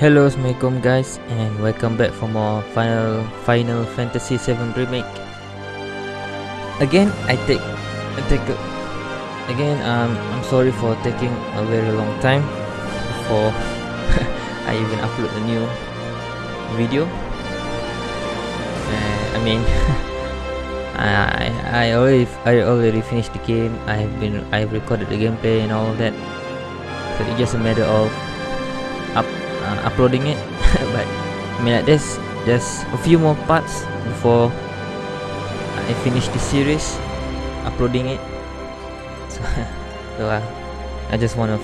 Hello, Assalamualaikum guys and welcome back for more Final Final Fantasy 7 remake. Again, I take I take a, again um I'm sorry for taking a very long time before I even upload a new video. Uh, I mean I I already I already finished the game. I've been I've recorded the gameplay and all that. So it's just a matter of uh, uploading it. But I mean like there's there's a few more parts before I finish the series uploading it. So, so uh, I just want to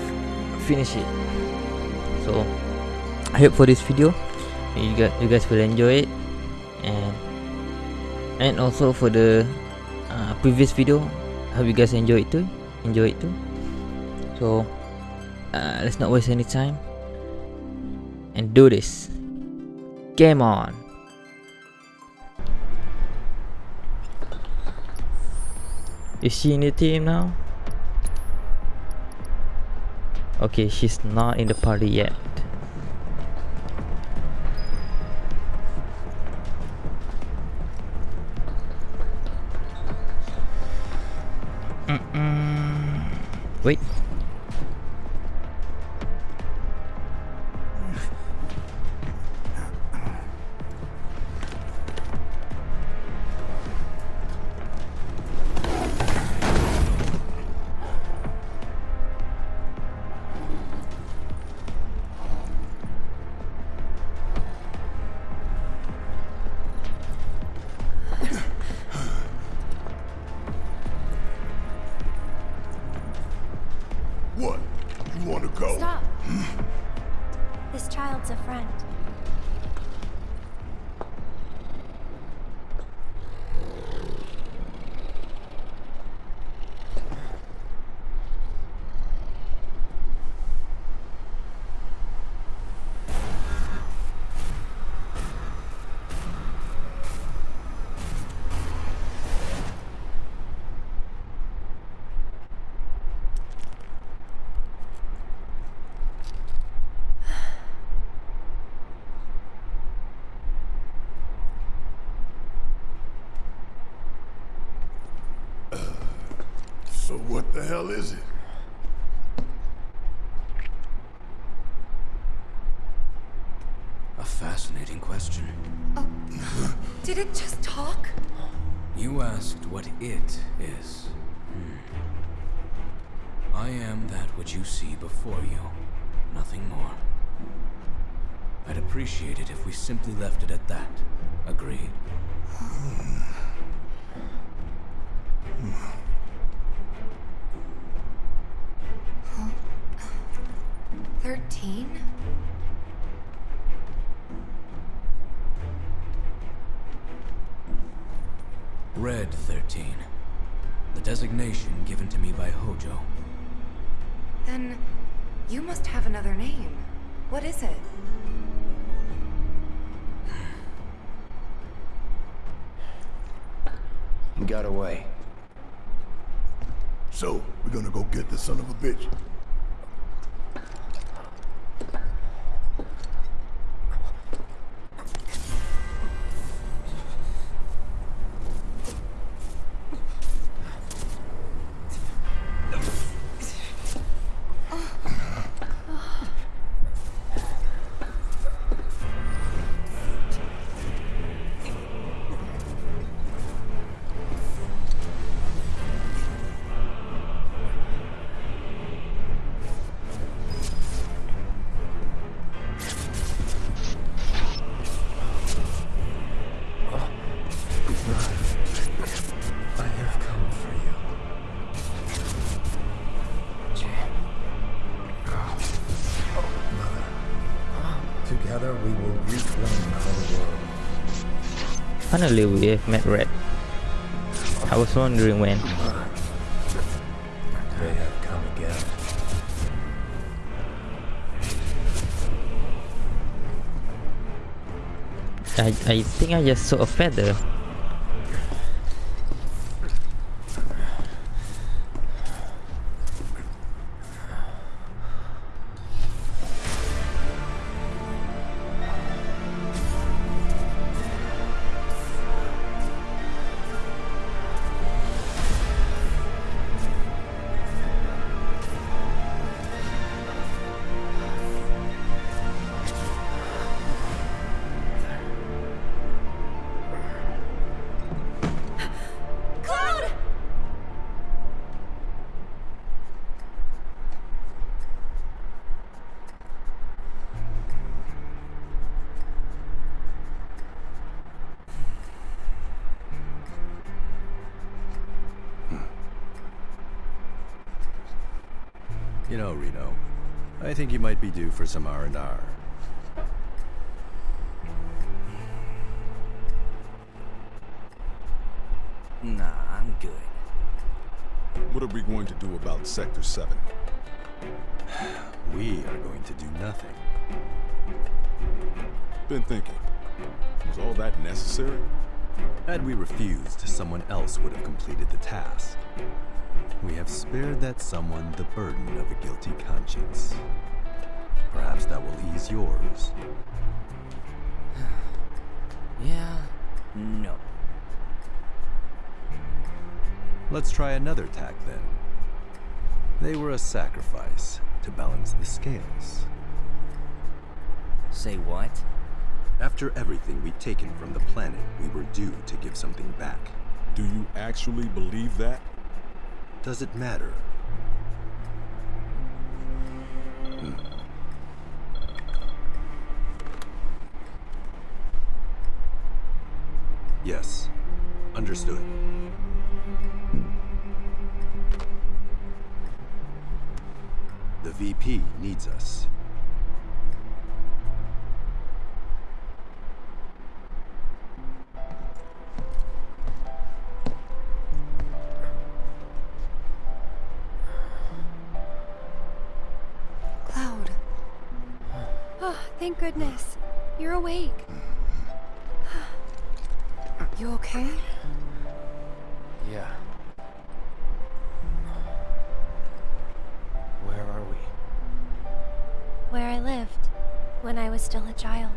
finish it. So I hope for this video you guys you guys will enjoy it. And and also for the uh, previous video I hope you guys enjoy it too enjoy it too. So uh, let's not waste any time and do this. Game on. Is she in the team now? Okay, she's not in the party yet. Mm -mm. Wait. Hell is it? A fascinating question. Did it just talk? You asked what it is. Hmm. I am that which you see before you. Nothing more. I'd appreciate it if we simply left it at that. Agreed? Thirteen? Red 13. The designation given to me by Hojo. Then you must have another name. What is it? He got away. So, we're gonna go get the son of a bitch. Together we will reclaim our world. Finally, we have met Red. I was wondering when. They have come again. I, I think I just saw a feather. You know, Reno, I think you might be due for some R&R. Nah, I'm good. What are we going to do about Sector 7? We are going to do nothing. Been thinking. Was all that necessary? Had we refused, someone else would have completed the task. We have spared that someone the burden of a guilty conscience. Perhaps that will ease yours. Yeah, no. Let's try another tack then. They were a sacrifice to balance the scales. Say what? After everything we'd taken from the planet, we were due to give something back. Do you actually believe that? Does it matter? Hmm. Yes. Understood. The VP needs us. Thank goodness. You're awake. You okay? Yeah. Where are we? Where I lived when I was still a child.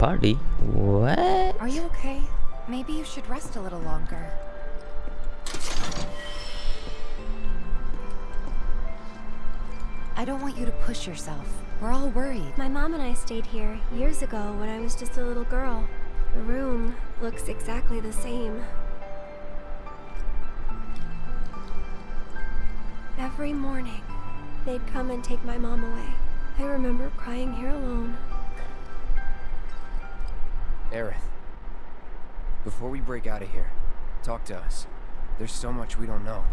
Party? What? Are you okay? Maybe you should rest a little longer. I don't want you to push yourself. We're all worried. My mom and I stayed here years ago when I was just a little girl. The room looks exactly the same. Every morning, they'd come and take my mom away. I remember crying here alone. Aerith. Before we break out of here, talk to us. There's so much we don't know.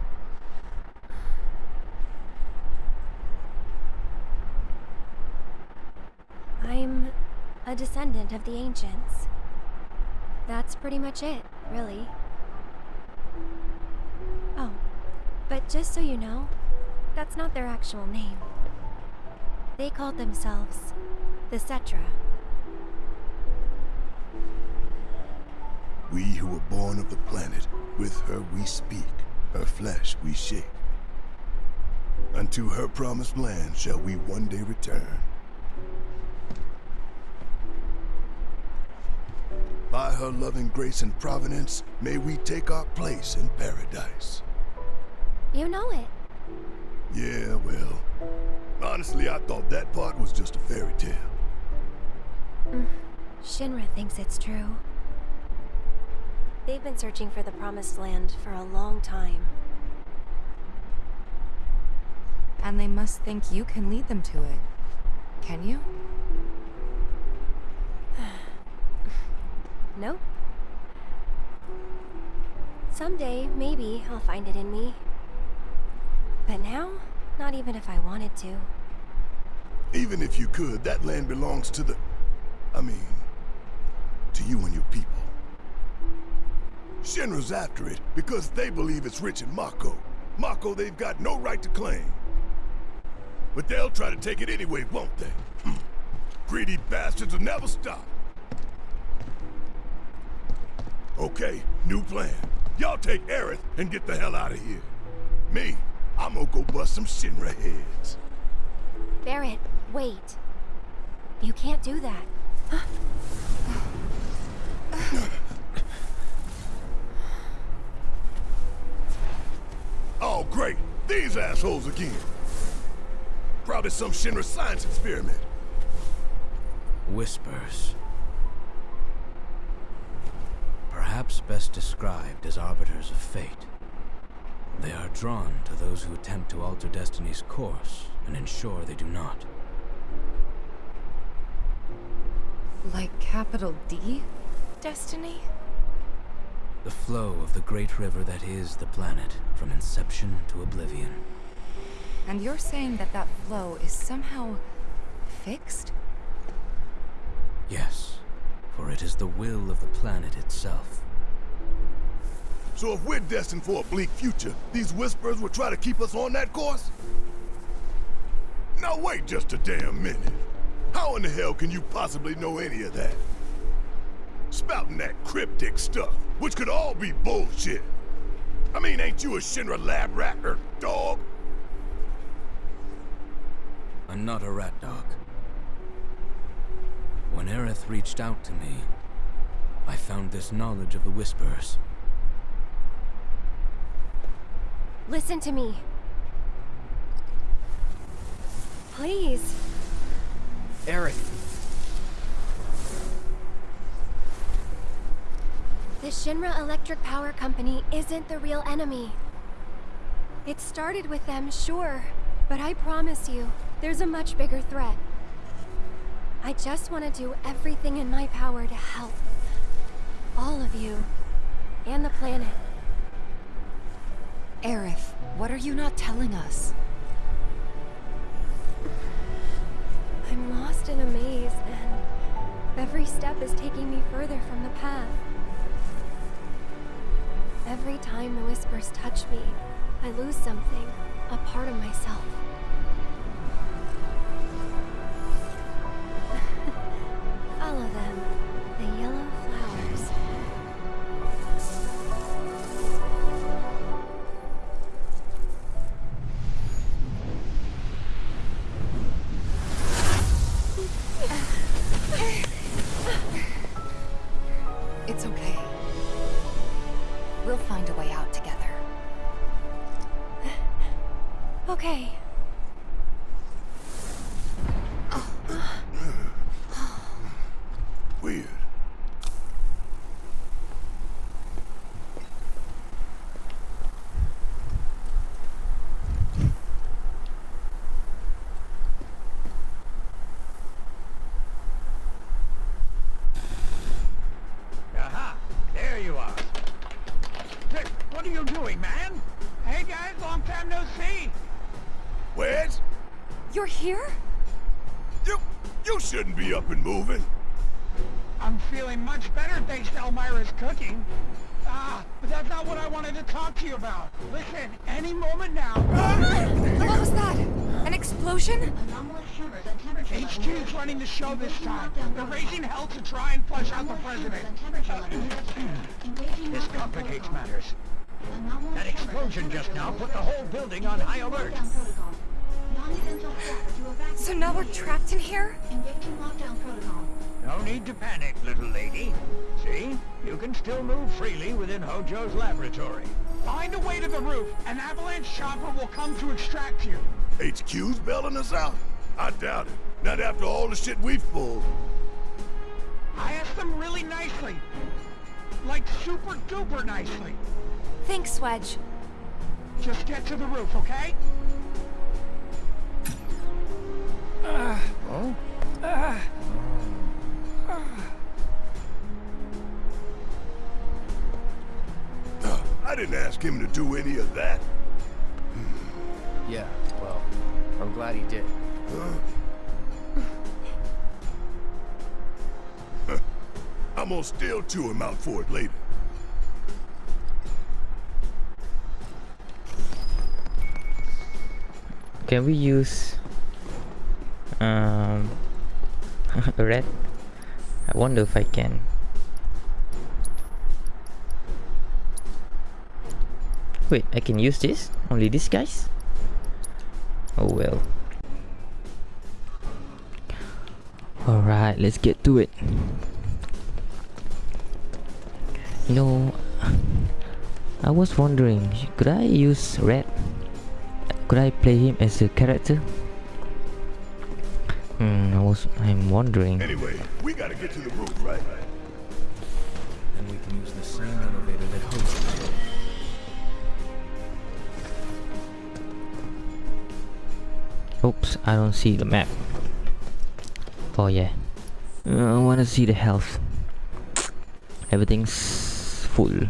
I'm a descendant of the ancients. That's pretty much it, really. Oh, but just so you know, that's not their actual name. They called themselves the Cetra. We who were born of the planet, with her we speak, her flesh we shake. Unto her promised land shall we one day return. By her loving grace and providence, may we take our place in paradise. You know it. Yeah, well, honestly, I thought that part was just a fairy tale. Mm, Shinra thinks it's true. They've been searching for the Promised Land for a long time. And they must think you can lead them to it. Can you? Nope. Someday, maybe, I'll find it in me. But now, not even if I wanted to. Even if you could, that land belongs to the... I mean, to you and your people. Shinra's after it because they believe it's rich in Mako. Mako they've got no right to claim. But they'll try to take it anyway, won't they? Hmm. Greedy bastards will never stop. Okay, new plan. Y'all take Aerith and get the hell out of here. Me, I'm gonna go bust some Shinra heads. Barret, wait. You can't do that. Oh, great. These assholes again. Probably some Shinra science experiment. Whispers. Perhaps best described as arbiters of fate. They are drawn to those who attempt to alter destiny's course and ensure they do not. Like capital D? Destiny? The flow of the great river that is the planet, from inception to oblivion. And you're saying that that flow is somehow fixed? Yes, for it is the will of the planet itself. So if we're destined for a bleak future, these Whispers will try to keep us on that course? Now wait just a damn minute. How in the hell can you possibly know any of that? Spouting that cryptic stuff, which could all be bullshit. I mean, ain't you a Shinra lab rat or dog? I'm not a rat dog. When Aerith reached out to me, I found this knowledge of the Whispers. Listen to me. Please. Aerith, The Shinra Electric Power Company isn't the real enemy. It started with them, sure, but I promise you, there's a much bigger threat. I just want to do everything in my power to help. All of you. And the planet. Aerith, what are you not telling us? I'm lost in a maze, and every step is taking me further from the path. Every time the whispers touch me, I lose something, a part of myself. Here? You, you shouldn't be up and moving. I'm feeling much better thanks to Elmyra's cooking. Ah, but that's not what I wanted to talk to you about. Listen, any moment now. What was that? An explosion? HQ's running the show this time. They're raising hell to try and flush out the president. this complicates matters. That explosion just now put the whole building on high alert. So now we're trapped in here? No need to panic, little lady. See? You can still move freely within Hojo's laboratory. Find a way to the roof. An avalanche chopper will come to extract you. HQ's bailing us out? I doubt it. Not after all the shit we've pulled. I asked them really nicely. Like super duper nicely. Thanks, Wedge. Just get to the roof, okay? Oh? Uh, I didn't ask him to do any of that. Yeah, well, I'm glad he did. I'm gonna still chew him out for it later. Can we use um red? I wonder if I can. Wait, I can use this? Only these guys? Oh well. Alright, let's get to it. You know, I was wondering, could I use red? Could I play him as a character? Hmm, I was I'm wondering. Anyway, we gotta get to the roof, right? And we can use the same elevator that the Oops, I don't see the map. Oh yeah. Uh, I wanna see the health. Everything's full.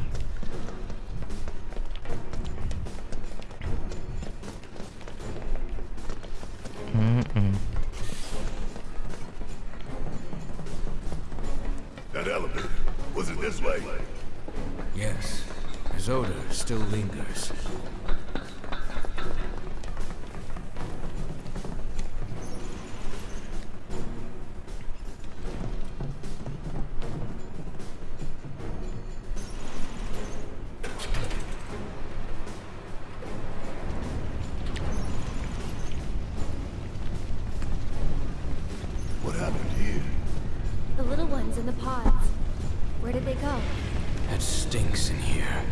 What happened here? The little ones in the pods. Where did they go? It stinks in here.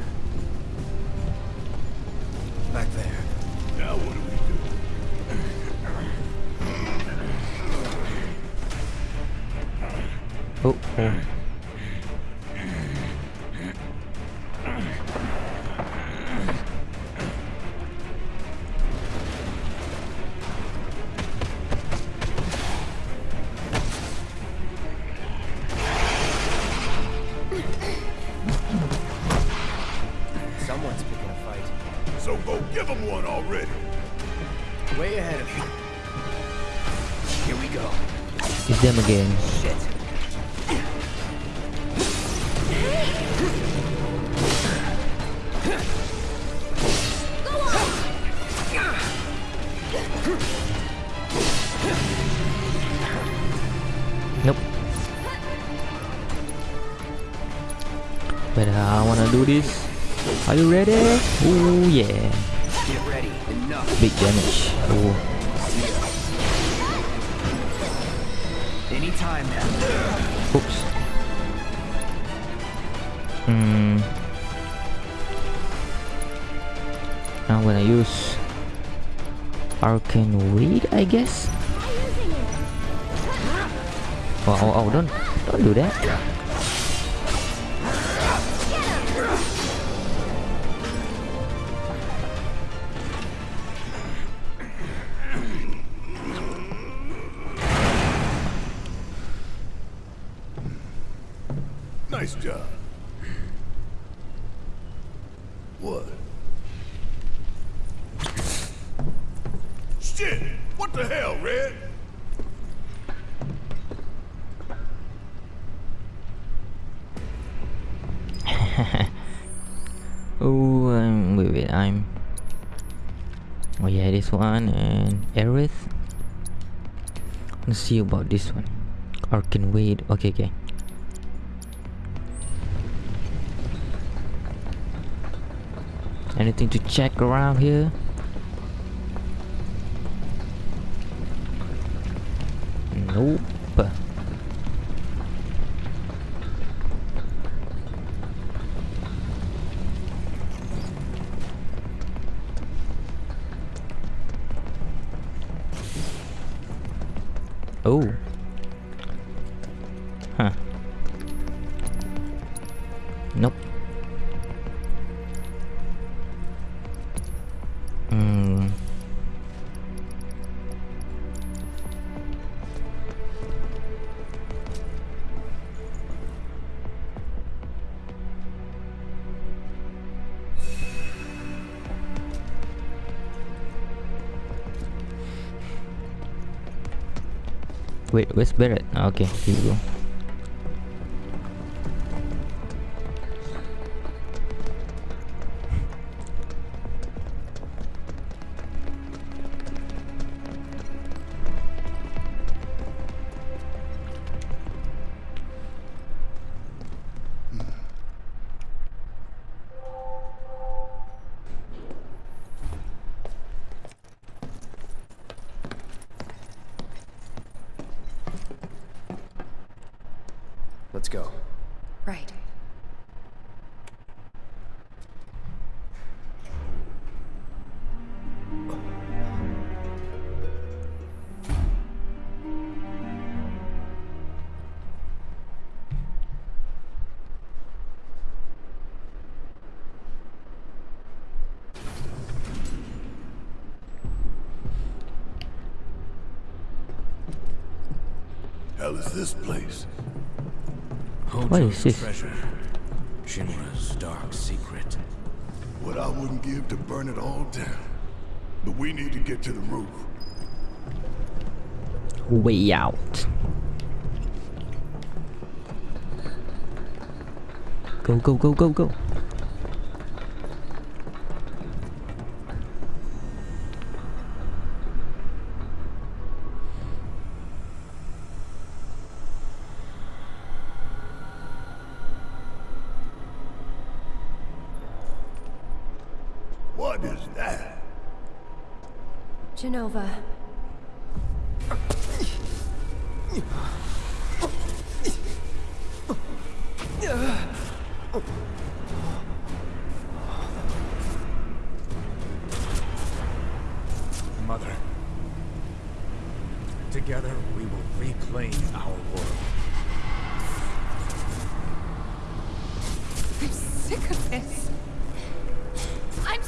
Back there. Now what do we do? Oh, uh, go. It's them again. Shit. Nope. But I wanna do this. Are you ready? Oh yeah. Get ready. Enough. Big damage. Oh. Anytime now. Oops. Hmm. I'm gonna use Arcane Ward, I guess. Oh, oh, oh, don't, don't do that. This one and Aerith. Let's see about this one. Arcane Ward. Okay, okay. Anything to check around here? Nope. Wait, where's Barret? Ah, Okay, here we go. Let's go. Right. Hell is this place? What is Hojo's this? treasure. Shinra's dark secret. What I wouldn't give to burn it all down. But we need to get to the roof. Way out. Go, go, go, go, go. We will reclaim our world. I'm sick of this. I'm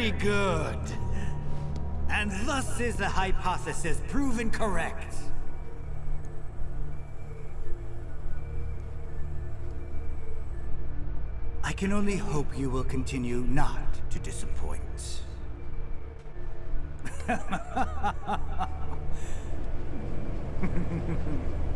very good. And thus is the hypothesis proven correct. I can only hope you will continue not to disappoint.